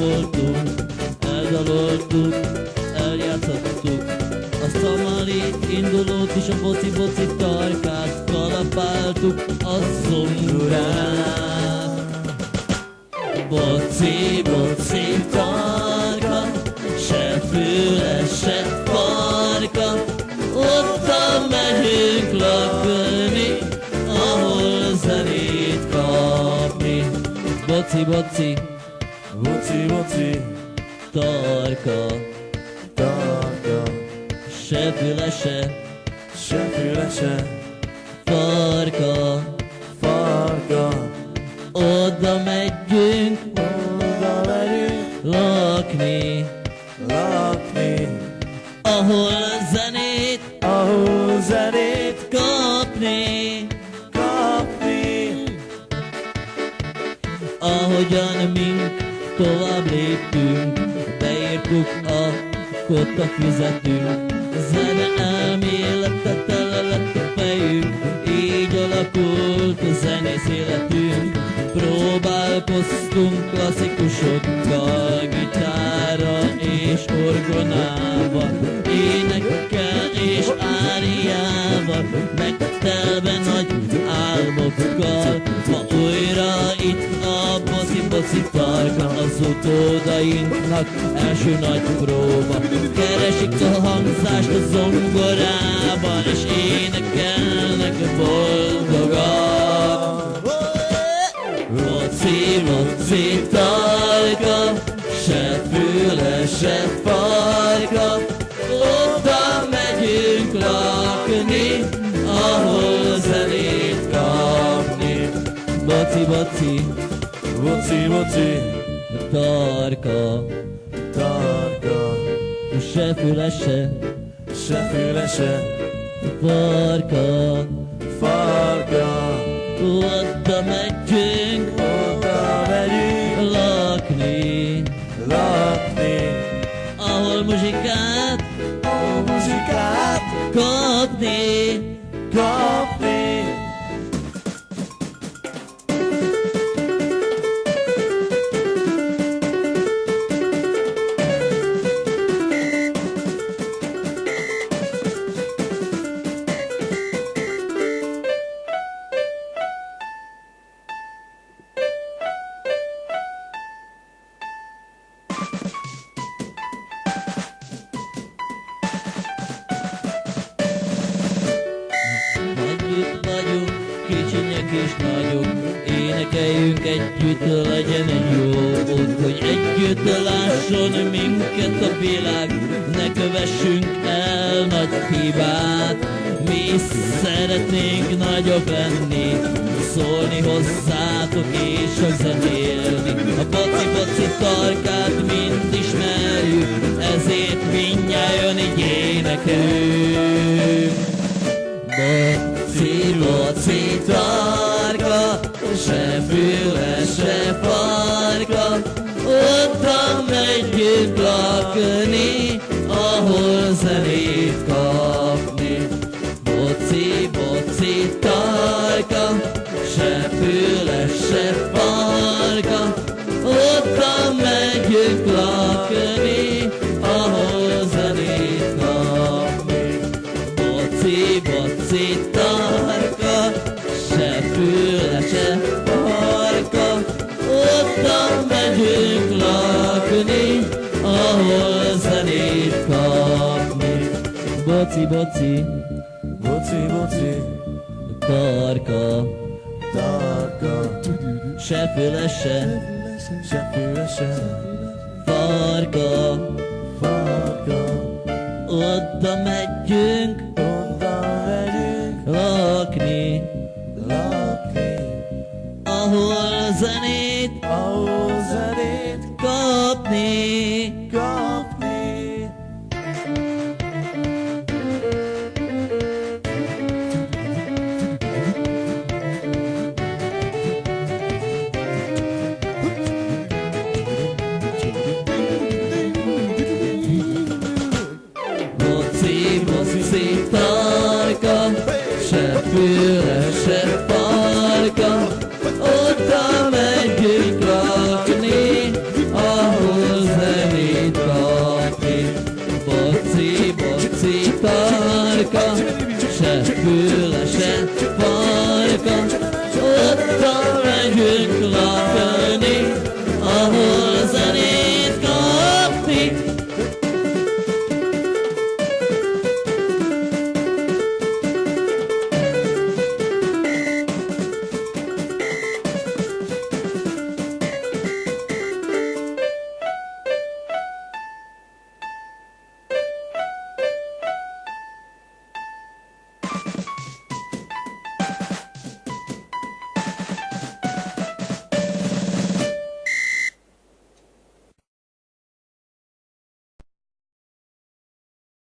Voltunk, eldaloltuk, eljátszottuk. A szamali indulót és a boci-boci tarkát kalapáltuk a zongorát. Boci, boci tarka, se füle, se farka, ott megyünk lakni, ahol zenét kapni. Boci, Boci, boci, tarka, tarka, se füle, se se füle, se farka, farka. oda megyünk. Oda megyünk. Lakni, lakni, ahol zenét. Ahol zenét. Kapni. kapni. Ahogyan mink tovább léptünk, beírtuk a kotta fizetünk. Zene elméletet tele lett a fejünk, így alakult a zenész életünk. Próbálkoztunk klasszikusokkal, gitárra és orgonával, énekkel és áriával, megtelve az utódainknak első nagy próba. Keresik a hangzást a zongorában, és énekelnek boldogan. Moci, moci, tarka, se füle, se farka, oda megyünk lakni, ahol zenét kapni. Boci, boci, Boci, boci, tarka, tarka, se füle, se se füle, se farka, farka. oda megyünk Oda megyünk lakni, lakni, ahol muzsikát a muzsikát kapni. Énekeljünk együtt, legyen egy jó út, hogy együtt lásson minket a világ, ne kövessünk el nagy hibát. Mi is szeretnénk nagyobb lenni, szólni hozzátok és csak zenélni. A baci-baci tarkát lakni, ahol zenét kapni. Boci, boci, tarka, se füle, se farka, Boci, boci, Boci, boci, tarka, tarka, se. Füle, se. Se farka, farka. oda megyünk. Oda